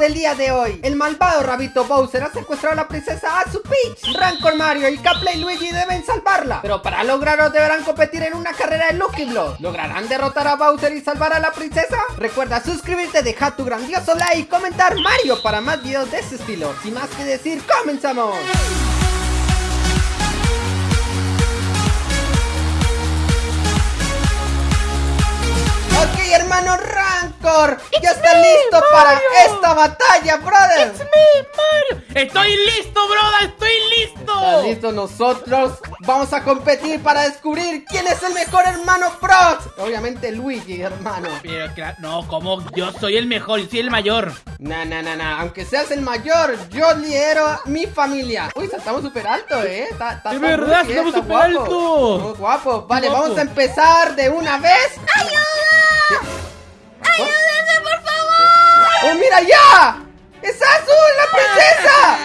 del día de hoy. El malvado rabito Bowser ha secuestrado a la princesa Azu Peach. Rancor Mario y Capley Luigi deben salvarla. Pero para lograrlo deberán competir en una carrera de Lucky Block. ¿Lograrán derrotar a Bowser y salvar a la princesa? Recuerda suscribirte, dejar tu grandioso like y comentar Mario para más videos de ese estilo. Sin más que decir, ¡comenzamos! Ok, hermano Ya está listo para esta batalla, brother. It's me, Mario. Estoy listo, brother, estoy listo. ¿Están listos nosotros? Vamos a competir para descubrir quién es el mejor hermano Prox. Obviamente Luigi, hermano. Pero claro, no, como yo soy el mejor, yo soy el mayor. Na, na, na, na. Aunque seas el mayor, yo lidero a mi familia. Uy, saltamos súper alto, ¿eh? Está, está verdad, muy estamos súper alto. Muy guapo. Vale, guapo. vamos a empezar de una vez. ¡Ayuda! ¡Ayúdenme, por favor! ¡Oh, mira ya! ¡Es Azul, la princesa!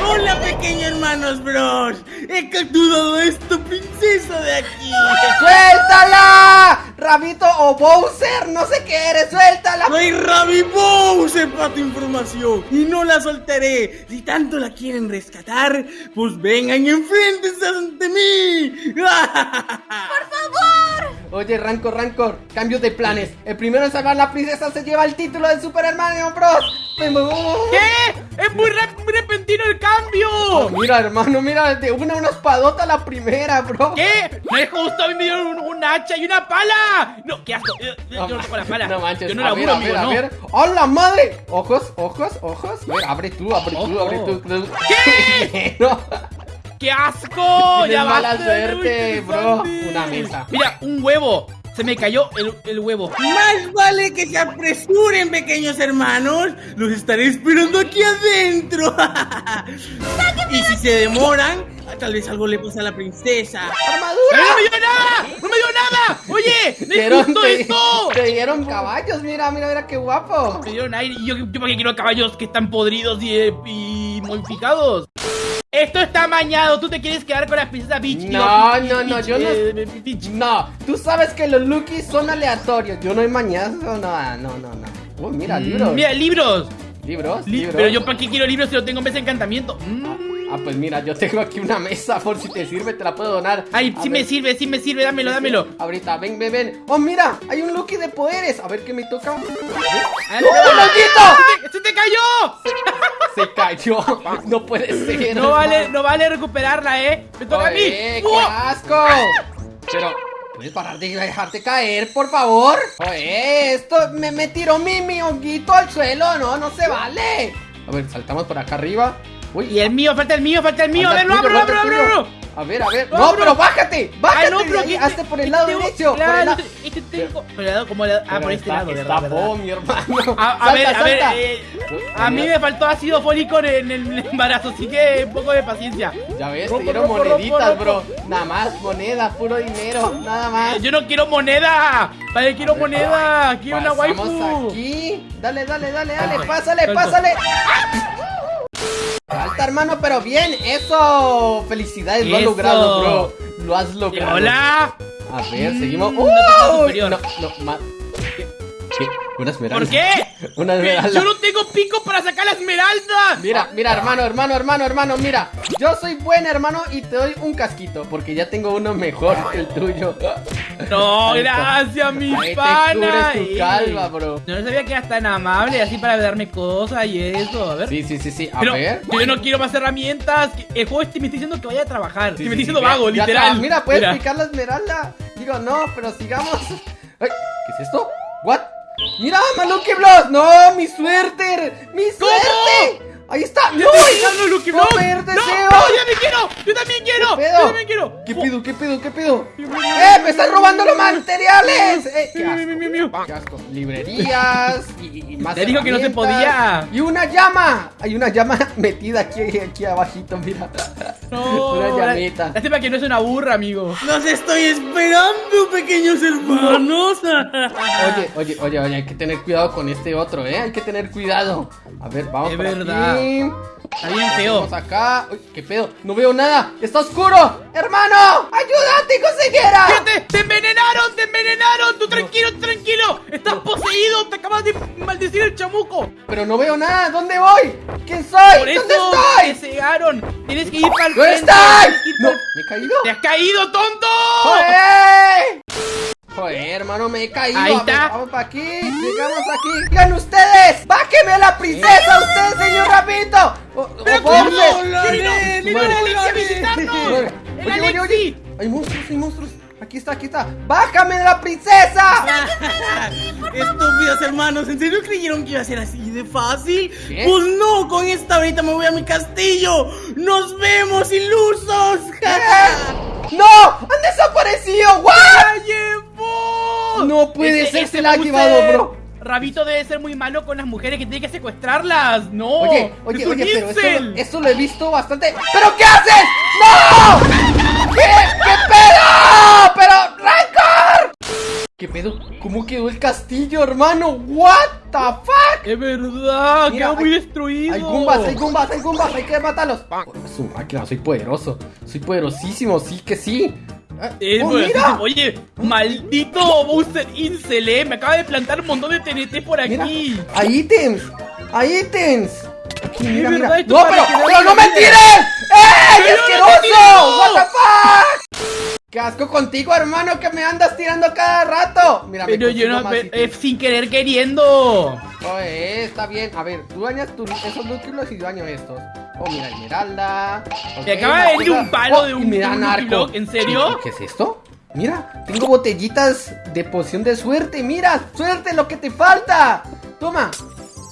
Hola pequeños hermanos bros He capturado a esta princesa de aquí ¡Suéltala! Rabito o Bowser, no sé qué eres, suéltala. Soy Ravi Bowser para tu información Y no la soltaré Si tanto la quieren rescatar Pues vengan y enfréntense ante mí Oye, Rancor, Rancor, cambio de planes. El primero en salvar a la princesa se lleva el título de Super Hermano Bros. ¿Qué? Es muy, rep- muy repentino el Oh, cambio. mira, hermano, mira, de una una espadota la primera, bro. ¿Qué? No es justo, a mí me dieron un, un hacha y una pala. No, qué asco. Yo, yo no toco la pala. No manches, Yo no a laburo, ver, a ver, a ver. ¡Hola, madre! Ojos, ojos, ojos. A ver, abre tú, abre tú, abre tú. ¿Qué? no. ¡Qué asco! Ya mala basta, suerte, bro. Una mesa. Mira, un huevo. Se me cayó el, el huevo. Más vale que se apresuren pequeños hermanos Los estaré esperando aquí adentro Y si se demoran Tal vez algo le pasa a la princesa ¡Eh, ¡Armadura! ¡No me dio nada! ¡No me dio nada! ¡Oye! ¡No es Dieron- justo te, esto! te dieron caballos, mira, mira, mira qué guapo. Me dieron aire y yo, yo para qué quiero caballos que están podridos y, eh, y modificados. Esto está amañado. Tú te quieres quedar con la princesa Peach. No, no, no, yo no- eh. No, tú sabes que los Lukis son aleatorios. Yo no he mañazo, no, no, no, no. Uy, mira, Mm, libros. Mira, libros. Libros, Li- libros. Pero yo para qué quiero libros si no tengo en vez de encantamiento. Mm. Ah, pues mira, yo tengo aquí una mesa por si te sirve, te la puedo donar. Ay, A sí ver, me sirve, sí me sirve, dámelo, dámelo. Ahorita, ven, ven, ven. Oh, mira, hay un Lucky de poderes. A ver qué me toca. Ah, ¡Oh, ¡Se te- ¡Se te cayó! Se cayó. No puede ser. No vale, no vale recuperarla, ¿eh? Me toca a mí. Qué asco. Pero, ¿puedes parar de dejarte caer, por favor? Oye, esto me, me tiró mi, mi honguito al suelo. No, no se vale. A ver, saltamos por acá arriba. Uy, Y el mío, falta el mío, falta el mío. A Falta ver, tuyo, abro, abro, abro. A ver, a ver. No, No, pero- pero bájate. Bájate. Ay, no, pero que hazte por el lado tengo- derecho. Claro, este tengo. Lado, como Ah, Pero por este está- lado, ¿verdad? bo, mi hermano. A, a ver, a ver, eh, a mí me faltó ácido fólico en el embarazo, así que un poco de paciencia. Ya ves, te dieron moneditas, bro. Nada más, moneda, puro dinero, nada más. Eh, Yo no quiero moneda, qué quiero moneda, quiero una waifu. aquí. Dale, dale, dale, dale, pásale, pásale. Hermano, pero bien, eso. Felicidades, lo has logrado, bro. Lo has logrado. Hola, A ver, seguimos. Mm, no. No, no, ¿Qué? ¿Qué? Una esmeralda. ¿por qué? Una ¿Qué? esmeralda. Yo no tengo pico para sacar la esmeralda. Mira, mira, hermano, hermano, hermano, hermano, mira. Yo soy buen hermano y te doy un casquito, porque ya tengo uno mejor que el tuyo. No, gracias, mi Ahí pana. cubres tu eh. calva, bro. No sabía que eras tan amable así para darme cosas y eso. A ver. Sí, sí, sí, sí. A Pero ver. yo no quiero más herramientas. El juego este me está diciendo que vaya a trabajar. Sí, que sí, me está sí, diciendo ya- vago, literal. Mira, puedes Mira. picar la esmeralda. Digo, no, pero sigamos. Ay, ¿Qué es esto? ¿What? ¡Mira, Maluki Bloss! ¡No, mi suerte! ¡Mi suerte! ¡Ahí está! Lucky ¡No Block. me ¡No! ¡No, yo también quiero! ¡Yo también quiero! ¿Qué pedo? ¡Yo también quiero! ¿Qué pido? ¿Qué pido? ¿Qué pido? ¡Eh! ¡Me están robando los materiales! ¡Eh! ¡Qué asco! ¡Qué asco! Librerías y, más Te dijo que no se podía. ¡Y una llama! Hay una llama metida aquí, aquí abajito, mira. No, Una llamita. Lástima que no es una burra, amigo. Los estoy esperando pequeños hermanos Oye, oye, oye, oye, hay que tener cuidado con este otro, ¿eh? Hay que tener cuidado. A ver, vamos Es verdad. Fin. Está bien feo. Vamos acá. Uy, ¿Qué pedo? No veo nada. ¡Está oscuro! ¡Hermano! ¡Ayúdate, consejera! ¡Fíjate! ¡Te envenenaron! ¡Te envenenaron! ¡Tú tranquilo, tranquilo! ¡Estás poseído! ¡Te acabas de maldecir el chamuco! Pero no veo nada. ¿Dóde voy? ¿Quién soy? ¡Por eso ¿Dónde te estoy? ¡Tienes que ir para el ¿Dónde frente! estoy? No, ¿me he caído? ¡Te has caído, tonto! ¡Joder! Joder, hermano, me he caído. Ahí ver, está. Vamos para aquí. Llegamos aquí. ¡Digan ustedes! ¡Bájeme a la princesa, usted, señor Rapito! ¡Pero a visitarnos! Madre. ¡El Oye, oye. Hay monstruos, hay monstruos. Aquí está, aquí está. ¡Bájame de la princesa! Estúpidos hermanos, ¿en serio creyeron que iba a ser así de fácil? ¿Qué? Pues no, con esta ahorita me voy a mi castillo. ¡Nos vemos, ilusos! ¡No! ¡Han desaparecido! ¡What! ¡La llevó! No puede Ese- ser, ese se la ha llevado, bro. Rabito debe ser muy malo con las mujeres que tiene que secuestrarlas. ¡No! Oye, ¡Es oye, oye, pero eso, eso lo he visto bastante. ¿Pero qué haces? ¡No! ¿Qué? ¿Qué pedo? ¡Pero, Rancor! ¿Qué pedo? ¿Cómo quedó el castillo, hermano? ¿What the fuck? ¡Es verdad! Mira, ¡Quedó muy destruido! Hay gumbas, hay gumbas, hay gumbas, hay que matarlos. Oh, su máquina, soy poderoso. Soy poderosísimo, sí que sí. Eh, oh, bueno, mira. Oye, maldito Bowser Incel, eh, me acaba de plantar un montón de TNT por Mira, aquí. hay ítems, hay ítems. Mira, verdad, No, pero, no me tires. ¡Ey, ¡Pero no te asqueroso! What the fuck? Qué asco contigo, hermano, que me andas tirando cada rato. Mira, Pero yo no, más pe- ítems. eh, sin querer queriendo. Oye, está bien. A ver, tú dañas tu- esos núcleos y yo daño estos. Oh, mira, esmeralda. Me Ok, acaba de venir un palo Oh, de un- y mira, un ¿en serio? ¿Qué es esto? Mira, tengo botellitas de poción de suerte. Mira, suerte lo que te falta. Toma.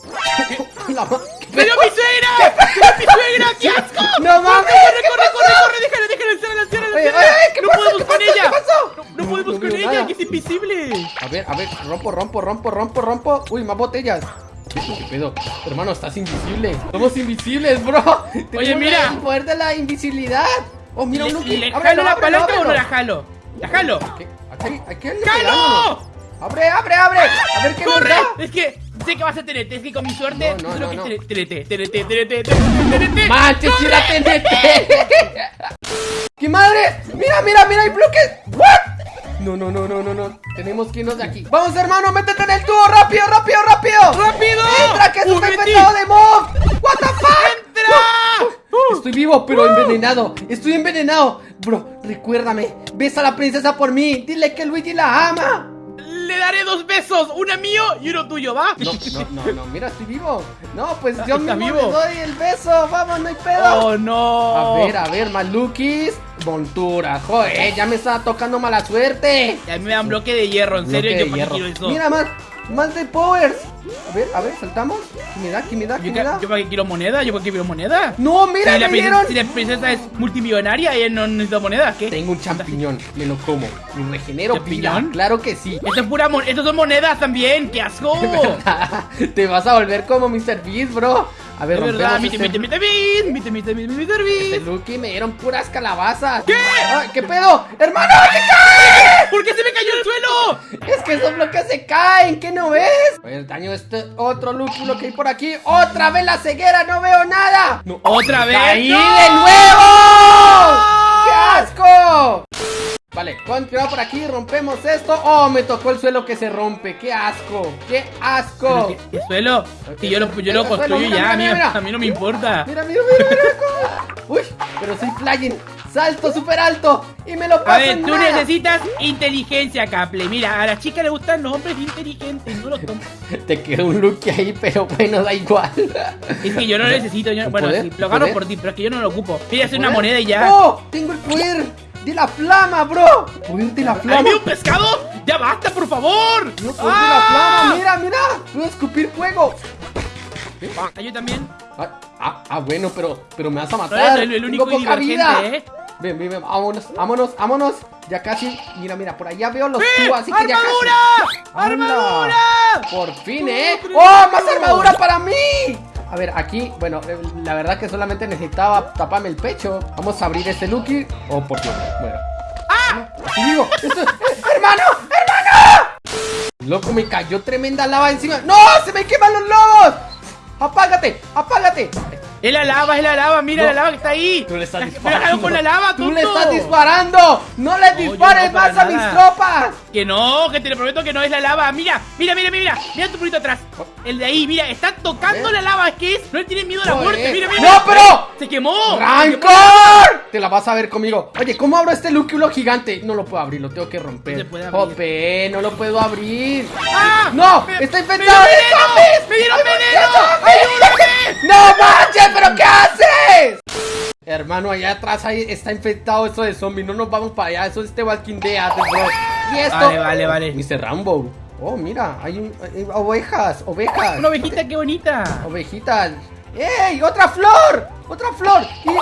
La ma- ¿Qué ¡Pero mi suegra! ¡Pero mi suegra! ¡Qué asco! No mames, ¡Corre, ¿qué corre, corre, corre! ¡Déjala, déjala! ¡Encierra, encierra, Oye, oye, ¿qué ¡No podemos ¿Qué con ella! ¡No, podemos con ella, que es invisible! A ver, a ver, rompo, rompo, rompo, rompo, rompo. Uy, más botellas. ¿Qué pedo? Hermano, estás invisible. Somos invisibles, bro. Tenemos mira. El poder de la invisibilidad. Oh, mira un ¿Le, jalo la palanca o no la jalo? ¡La jalo! Aquí, ¡Jalo! Abre, abre, abre. A ver qué ¡Corre! Es que sé que va a TNT, es que con mi suerte No, no, no, que TNT, TNT, TNT, TNT, TNT. Manches, si la TNT. ¡Qué madre! Mira, mira, mira, hay bloques. ¿What? No, no, no, no, no, no. Tenemos que irnos de aquí. Vamos, hermano, métete en el tubo. Rápido, rápido, rápido. ¡Rápido! ¡Entra, que esto ¡Uh, está infectado de mob! ¡What the fuck! ¡Entra! Uh. Estoy vivo, pero envenenado. Estoy envenenado. Bro, recuérdame. Besa a la princesa por mí. Dile que Luigi la ama. Le daré dos besos, uno mío y uno tuyo, ¿va? No, no, no, no. Mira, estoy vivo. No, pues yo ¿Estás mismo vivo? le doy el beso. Vamos, no hay pedo. ¡Oh, no! A ver, a ver, Malukis. Montura. Joder, ya me estaba tocando mala suerte. Y a mí me dan bloque de hierro, en serio, yo para quiero eso. Mira más. Más de powers. A ver, a ver, saltamos. ¿Qué me da? ¿Qué me da? ¿Qué yo, me da? yo para qué quiero moneda, yo para qué quiero moneda. No, mira, si, la me princesa, dieron. si la princesa es multimillonaria, ella no necesita moneda, ¿qué? Tengo un champiñón, me lo como. Me regenero. ¿Champiñón? Claro que sí. Esto es pura mon Estos son monedas también, qué asco. Te vas a volver como Mr. Beast, bro. A ver, De verdad, rompemos mite, este- mite, mite, mite, mite, mite, mite, mite, Este mite. Lucky me dieron puras calabazas. ¿Qué? ¿Qué pedo? ¡Hermano! ¿Por qué se me cayó el suelo? Es que esos bloques se caen, ¿qué no ves? Pues daño este otro lúpulo que hay por aquí. ¡Otra vez la ceguera! ¡No veo nada! No, ¿Otra vez? ¡Caí ¡No! de nuevo! ¡Qué asco! Vale, continuamos por aquí, rompemos esto. ¡Oh, me tocó el suelo que se rompe! ¡Qué asco! ¡Qué asco! ¿Qué, qué suelo? Si yo lo, yo lo El suelo, construyo mira, ya, mira, a mí, mira. a mí no me importa. Mira, mira, mira, mira Uy, pero soy flying. Salto súper alto y me lo paso A ver, en tú nada. necesitas inteligencia, Caple. Mira, a la chica le gustan los hombres inteligentes, no los tontos. Te quedó un look ahí, pero bueno, da igual. Es que yo no lo necesito, yo, ¿Un bueno, poder? sí, lo ¿Un agarro poder? por ti, pero es que yo no lo ocupo. Mira, hacer una ¿Poder? moneda y ya. ¡Oh! Tengo el poder de la flama, bro. Poder de la ¿Hay flama. un pescado? ¡Ya basta, por favor! Tengo poder de la ¡Ah! flama. Mira, mira. Puedo escupir fuego. Yo también. Ah, ah, ah, bueno, pero, pero me vas a No matar. eres el, el único poca vida. divergente, ¿eh? Ven, ven, ven, vámonos, vámonos, vámonos. Ya casi, mira, mira, por allá veo los tubos, así que ya casi. ¡Armadura! ¡Armadura! Por fin, ¿eh? ¡Oh, ¡Oh, más armadura para mí! A ver, aquí, bueno, eh, la verdad que solamente necesitaba taparme el pecho. Vamos a abrir este Lucky. Oh, por Dios, bueno. ¡Ah! ¡Digo! esto- eh, ¡Hermano! ¡Hermano! Loco, me cayó tremenda lava encima. ¡No! ¡Se me queman los lobos! ¡Apágate! ¡Apágate! Es la lava, es la lava, mira No. la lava que está ahí. Tú le estás disparando. con la lava, ¡Tú le estás disparando! ¡No le No, dispares no, más a mis tropas! Que no, que te lo prometo que no es la lava. Mira, mira, mira, mira, mira. Tu purito atrás. El de ahí, mira, está tocando la lava. Es que es. No le tiene miedo a la muerte. Mira, mira. ¡No, pero! Se quemó. ¡Rancor! Te la vas a ver conmigo. Oye, ¿cómo abro este lúculo gigante? No lo puedo abrir, lo tengo que romper. No puede abrir. Jope, no lo puedo abrir. ¡Ah! ¡No! Me- ¡Está ¡Me infectado dieron de veneno! zombies! ¡Me dieron ¡Ay, veneno! ¡No manches! ¿Pero qué haces? Hermano, allá atrás ahí está infectado esto de zombies. No nos vamos para allá. Eso es The Walking Dead, bro. Y esto. Vale, vale, vale. Dice Rambo. Oh, mira, hay, un- hay ovejas, ovejas. Una ovejita, qué bonita. Ovejitas. ¡Ey! ¡Otra flor! ¡Otra flor! ¡Y... ¡Oh,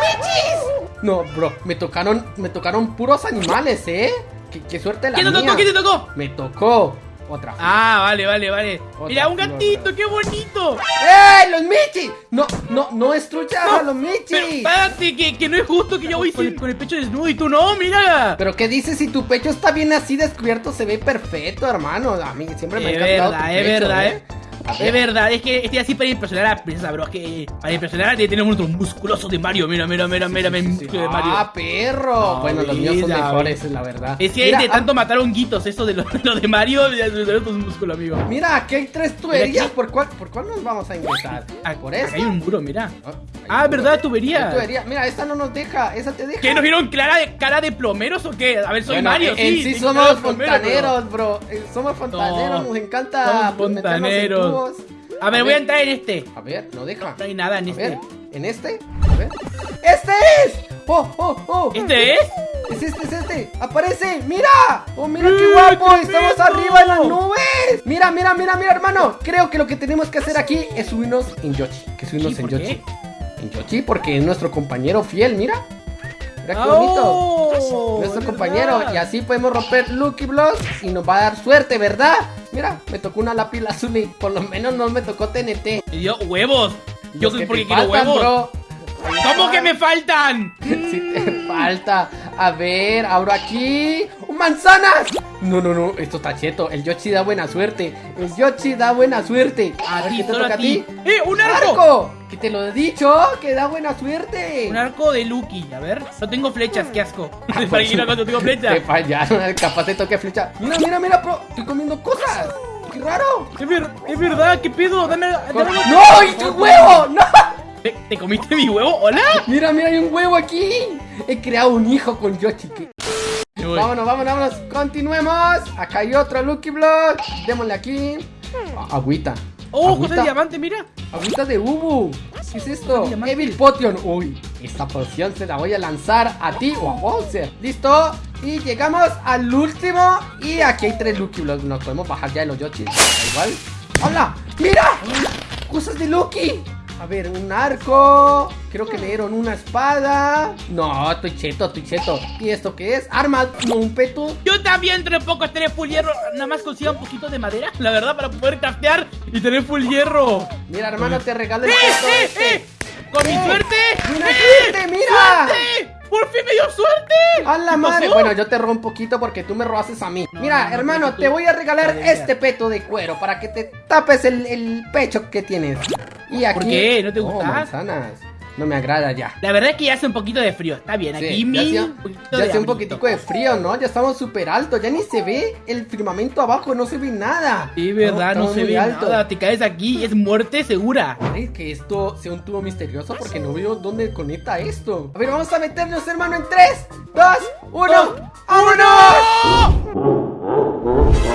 michis! No, bro, me tocaron, me tocaron puros animales, ¿eh? Qué, qué suerte la ¿Quién te mía. tocó? ¿Quién te tocó? Me tocó otra. Ah, vale, vale, vale. Otra Mira, un gatito, qué bonito. ¡Ey! ¡Los michis! No, no, no destruyas a los Pero michis. espérate, que, que no es justo que yo voy con, con el pecho desnudo y tú no, mira. Pero qué dices si tu pecho está bien así descubierto, se ve perfecto, hermano. A mí siempre me ha Es encantado verdad, tu es pecho, verdad, ¿eh? eh. Es ver. verdad, es que estoy así para impresionar a la princesa, bro. Es que para impresionar tiene tener unos musculosos de Mario. Mira, mira, mira, mira, mira, Sí. músculo de Mario. Ah, perro. No, bueno, los míos son mejores, la verdad. Es que Mira, de ah, tanto matar honguitos, eso de lo, lo de Mario, de tus músculos, amigo. Mira, aquí hay tres tuberías. ¿Por cuál, ¿Por cuál nos vamos a ingresar? Ah, ¿Por acá esta? hay un muro, mira. Ah, Ah, ¿verdad? Tubería. Tubería. Mira, esta no nos deja. ¿Esa te deja? ¿Qué nos vieron cara de, cara de plomeros o qué? A ver, soy Bueno, Mario, en, sí. en sí cara somos bro. fontaneros, bro. Eh, Somos fontaneros, No, nos encanta somos en fontaneros. tubos. A ver, voy a entrar en este. A ver, no deja. No hay nada en A ver, este. ¿en este? A ver. ¡Este es! ¡Oh, oh, oh! ¿Este es? Es este, es este. ¡Aparece! ¡Mira! ¡Oh, mira qué ¡Eh, guapo! qué ¡Estamos arriba en las nubes! Mira, mira, mira, mira, hermano. Creo que lo que tenemos que hacer aquí es subirnos en Yoshi. Que subirnos en ¿Por Yoshi. qué? En Yoshi porque es nuestro compañero fiel, mira. Mira qué bonito. oh, Nuestro es compañero. verdad. Y así podemos romper Lucky Blocks y nos va a dar suerte, ¿verdad? Mira, me tocó una lápiz azul y por lo menos no me tocó TNT. Me dio huevos. Yo Los que porque quiero faltan, huevos. bro. ¿Cómo que me faltan? Si te falta. A ver, abro aquí. ¡Un manzanas! No, no, no, esto está cheto. El Yoshi da buena suerte. El Yoshi da buena suerte. A ver, ti, ¿qué te toca a ti. ¡Eh, un arco! ¡Arco! Que te lo he dicho, que da buena suerte. Un arco de Lucky. A ver, no tengo flechas, qué asco. Ah, Para que no cuando tengo Te flechas. fallaron, capaz te toque flecha. Mira, mira, mira, bro. Estoy comiendo cosas. ¡Qué raro! Es, ver- es verdad, ¿qué pedo? Dame, dame ¡No! ¡Y tu huevo! ¡No! ¿Te, te comiste mi huevo? ¿Hola? Mira, mira, hay un huevo aquí. He creado un hijo con Yoshi. que-. Vámonos, vámonos, vámonos. Continuemos. Acá hay otro Lucky Block. Démosle aquí. Agüita. Oh, Agüita. de diamante, mira. Agüita de Ubu. ¿Qué es esto? Evil Potion. Uy, esta poción se la voy a lanzar a ti o a Bowser. Listo. Y llegamos al último. Y aquí hay tres Lucky Blocks. Nos podemos bajar ya de los Yoshi. Da igual. ¡Hola! ¡Mira! Cosas de Lucky. A ver, un arco. Creo que le dieron una espada. No, estoy cheto, estoy cheto. ¿Y esto qué es? Arma, no un peto. Yo también entre poco estaré full hierro. Nada más consiga un poquito de madera, la verdad, para poder craftear y tener full hierro. Mira, hermano, te regalo el ¡Eh, peto eh, este. eh! ¡Con mi ¡Eh! suerte! ¡Buena ¡Eh! suerte, mira! ¡Suerte! ¡Por fin me dio suerte! ¡A la ¿Qué madre! pasó? Bueno, yo te robo un poquito porque tú me robaste a mí. No, Mira, no, no, hermano, te voy a regalar este peto de cuero para que te tapes el, el pecho que tienes. Y aquí. ¿Por qué? ¿No te Oh, gusta? manzanas. No me agrada ya. La verdad es que ya hace un poquito de frío. Está bien, Sí, aquí ya mi. hacía, un poquito ya hacía un poquitico de frío, ¿no? Ya estamos súper altos. Ya ni se ve el firmamento abajo, no se ve nada. Sí, verdad, no, se ve alto. nada. Te caes aquí y es muerte segura. Ay, que esto sea un tubo misterioso porque no veo dónde conecta esto. A ver, vamos a meternos, hermano, en 3, 2, 1. ¡Vámonos!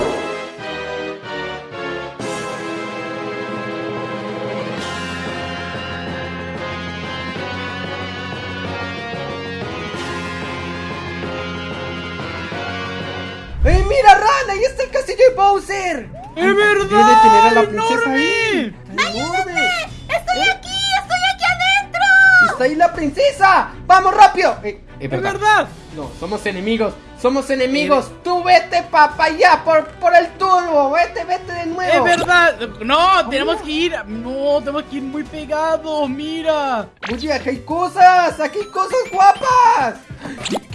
Mira, Ran! ¡Ahí está el castillo de Bowser! ¡Es verdad! Debe tener a la princesa ahí. ¡Enorme! ¡Está enorme! ¡Estoy aquí! ¡Estoy aquí adentro! ¡Está ahí la princesa! ¡Vamos rápido! Eh, es ¡Es verdad. verdad! No, somos enemigos. Somos enemigos. Tú vete, papá, ya, por, por el turbo. Vete, vete de nuevo. ¡Es verdad! No, tenemos que ir. No, tenemos que ir muy pegados. Mira. Oye, aquí hay cosas. Aquí hay cosas guapas.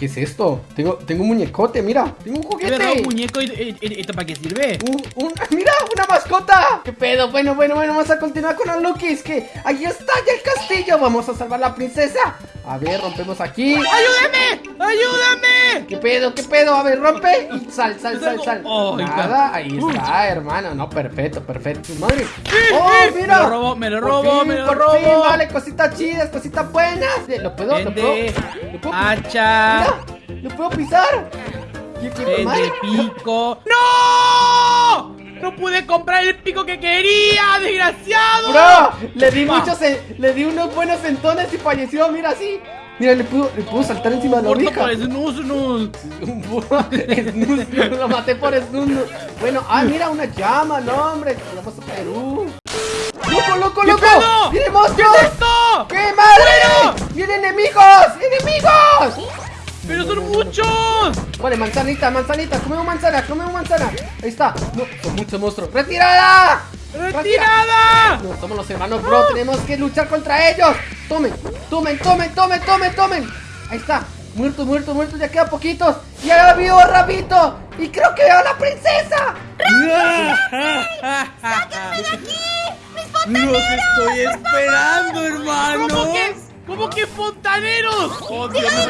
¿Qué, ¿Qué es esto? Tengo, tengo un muñecote, mira. Tengo un ¿De verdad juguete. un muñeco? ¿Y- ¿Esto para qué sirve? Un, un- mira, una mascota. ¿Qué pedo? Bueno, bueno, bueno, vamos a continuar con los Lukis. Que ahí está ya el castillo. Vamos a salvar a la princesa. A ver, rompemos aquí. ¡Ayúdame! ¡Ayúdame! ¿Qué pedo? ¿Qué pedo? A ver, rompe y sal, sal, sal, sal. Oh. Nada, ahí está, hermano. No, perfecto, perfecto. Madre. ¡Oh, me mira! lo robo, me lo Por robo, fin, me lo por robo. fin, vale, cositas chidas, cositas buenas. ¿Lo puedo? ¿Lo puedo? ¿Lo puedo? hacha, ¿lo puedo pisar? ¿Qué, qué madre? pico. ¡No! ¡No pude comprar el pico que quería, desgraciado! Bro, le di muchos, le di unos buenos sentones y falleció, mira así. Mira, le pudo, le pudo saltar encima de la oreja. por snus, snus. Lo maté por snus. Bueno, ah, mira, una llama, no, hombre. Vamos a Perú. ¡Loco, loco, ¿Qué loco! ¡Viene ¿Qué monstruo! es esto? ¡Qué madre! ¡Vienen enemigos! ¡Enemigos! ¡Pero son muchos! Vale, manzanita, manzanita, comemos manzana, comemos manzana. Ahí está. No, son muchos monstruos. ¡Retirada! ¡Retirada! No, somos los hermanos, bro. Tenemos que luchar contra ellos. Tomen, tomen, tomen, tomen, tomen, tomen. Ahí está. Muertos, muertos, muertos. Ya quedan poquitos. Ya vio Rabito. Y creo que veo a la princesa. Los estoy esperando, hermanos. ¿Cómo que? ¿Cómo que fontaneros? ¡Oh, Dios mío!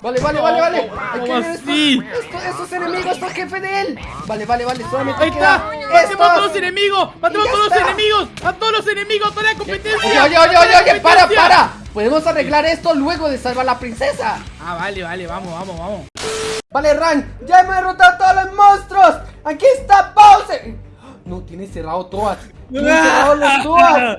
Vale, vale, vale, vale. ¿Cómo Hay que ver estos, así? estos, estos enemigos. Está el jefe de él. Vale, vale, vale. Solamente ¡Ahí queda está! ¡Matemos a todos los enemigos! ¡Matemos a todos los enemigos! ¡A todos los enemigos! ¡Toda la competencia! Oye, oye, oye, ¡Toda oye, para, para. Podemos arreglar esto luego de salvar a la princesa. Ah, vale, vale, vamos, vamos, vamos. Vale, Ran, ya hemos derrotado a todos los monstruos. Aquí está Bowser. No, tiene cerrado todas. Tiene cerrado los todas.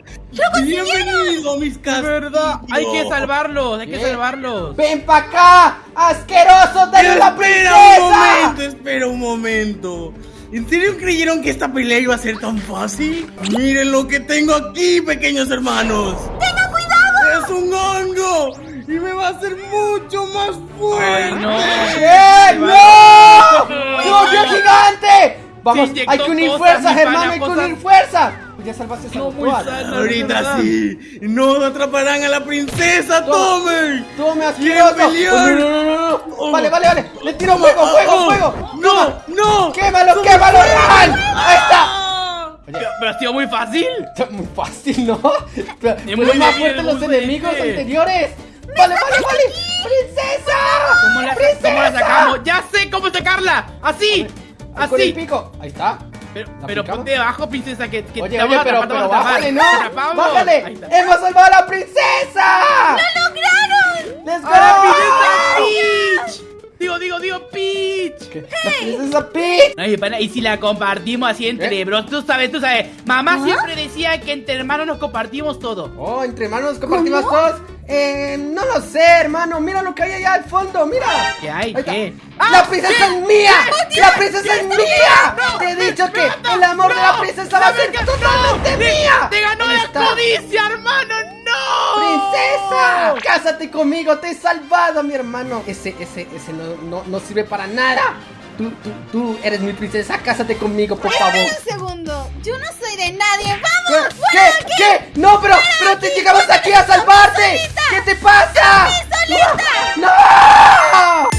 Bienvenido, mis Es castillos. verdad, hay que salvarlos, hay que ¿Qué? salvarlos. Ven pa' acá, asqueroso, dale la Espera princesa. un momento, espera un momento. ¿En serio creyeron que esta pelea iba a ser tan fácil? Miren lo que tengo aquí, pequeños hermanos. ¡Tenga cuidado! Es un hongo y me va a hacer mucho más fuerte. Ay, no. ¡Eh, no! ¡Se volvió gigante! Vamos, hay que unir fuerzas, hermano, hay que unir fuerzas. Pues ya salvaste a No, los muy todas. sano. Ahorita sí, no atraparán a la princesa. Tome ¿Quieren asqueroso. pelear? No, no, no, no, no. Oh. Vale, vale, vale. Le tiro fuego, fuego, Oh, fuego. No, Toma. no. ¡Quémalo, quémalo, fuego. Ahí está. Pero, ha sido muy fácil. Muy fácil, ¿no? Pero Es muy más fuertes es los enemigos anteriores. Vale, vale, vale. ¡Princesa! ¿Cómo la, ¡Princesa! cómo la sacamos? ¡Ya sé cómo sacarla! ¡Así! Ahí Con el ¡Así! pico. Ahí está. Pero, ¿La pero ponte debajo, princesa, que, que Oye, te vamos oye, a pero, pero vamos a atrapar. bájale, ¿no? ¡Bájale! ¡Hemos salvado a la princesa! ¡Lo lograron! ¡La princesa Peach! Ay, pana, y si la compartimos así entre ¿Eh? bros, tú sabes, tú sabes. Mamá ¿Ah? siempre decía que entre hermanos nos compartimos todo. Oh, entre manos compartimos ¿Cómo? todos. Eh, no lo sé, hermano. Mira lo que hay allá al fondo, mira. ¿Qué hay? ¿Qué? ¡La princesa es mía! ¡La princesa es mía! Te he dicho que el amor de la princesa va a ser totalmente mía. ¡Te ganó la está. codicia, hermano! ¡No! ¡Princesa! ¡Cásate conmigo! ¡Te he salvado, mi hermano! Ese, ese, ese no, no, no sirve para nada. Tú, tú, tú eres mi princesa. Cásate conmigo, por favor. Espera un segundo. Yo no soy de nadie. ¿Qué? ¡Vamos! ¿Qué? ¡Fuera de aquí! ¿Qué? ¡No, pero, pero te llegamos aquí a salvarte! ¿Qué te pasa? ¡Sí, solita! ¡No!